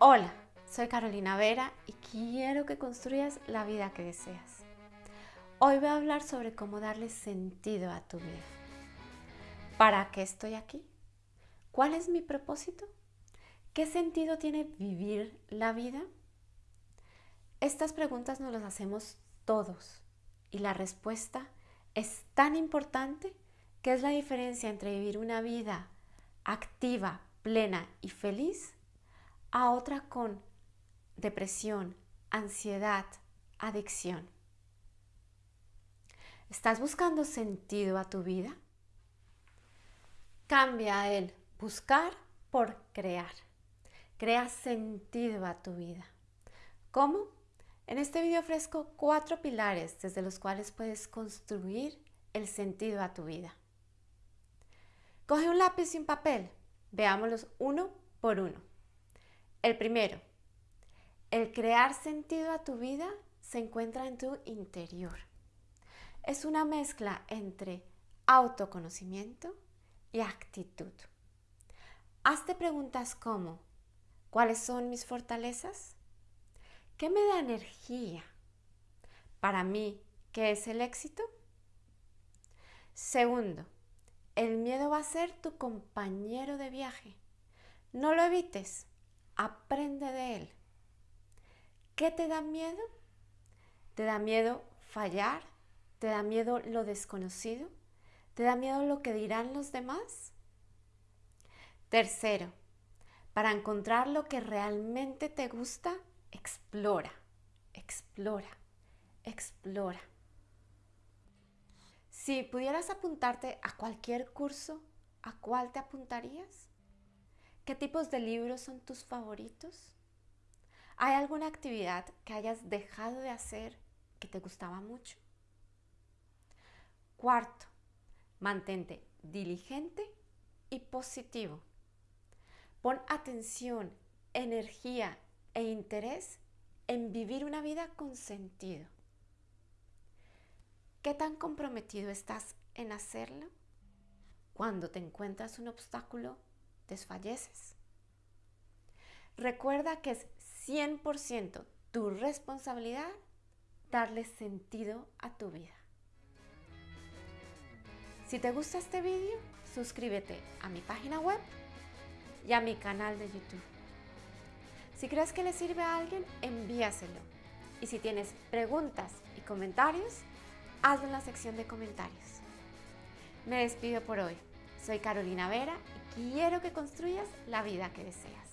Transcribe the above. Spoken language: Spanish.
Hola, soy Carolina Vera y quiero que construyas la vida que deseas. Hoy voy a hablar sobre cómo darle sentido a tu vida. ¿Para qué estoy aquí? ¿Cuál es mi propósito? ¿Qué sentido tiene vivir la vida? Estas preguntas nos las hacemos todos y la respuesta es tan importante que es la diferencia entre vivir una vida activa, plena y feliz a otra con depresión, ansiedad, adicción. ¿Estás buscando sentido a tu vida? Cambia el buscar por crear. Crea sentido a tu vida. ¿Cómo? En este video ofrezco cuatro pilares desde los cuales puedes construir el sentido a tu vida. Coge un lápiz y un papel. Veámoslos uno por uno. El primero, el crear sentido a tu vida se encuentra en tu interior. Es una mezcla entre autoconocimiento y actitud. Hazte preguntas como, ¿cuáles son mis fortalezas? ¿Qué me da energía? Para mí, ¿qué es el éxito? Segundo, el miedo va a ser tu compañero de viaje. No lo evites, aprende de él. ¿Qué te da miedo? ¿Te da miedo fallar? ¿Te da miedo lo desconocido? ¿Te da miedo lo que dirán los demás? Tercero, para encontrar lo que realmente te gusta, explora, explora, explora. Si pudieras apuntarte a cualquier curso, ¿a cuál te apuntarías? ¿Qué tipos de libros son tus favoritos? ¿Hay alguna actividad que hayas dejado de hacer que te gustaba mucho? Cuarto, mantente diligente y positivo. Pon atención, energía e interés en vivir una vida con sentido. ¿Qué tan comprometido estás en hacerlo? Cuando te encuentras un obstáculo, desfalleces. Recuerda que es 100% tu responsabilidad darle sentido a tu vida. Si te gusta este vídeo, suscríbete a mi página web y a mi canal de YouTube. Si crees que le sirve a alguien, envíaselo. Y si tienes preguntas y comentarios, hazlo en la sección de comentarios. Me despido por hoy. Soy Carolina Vera y quiero que construyas la vida que deseas.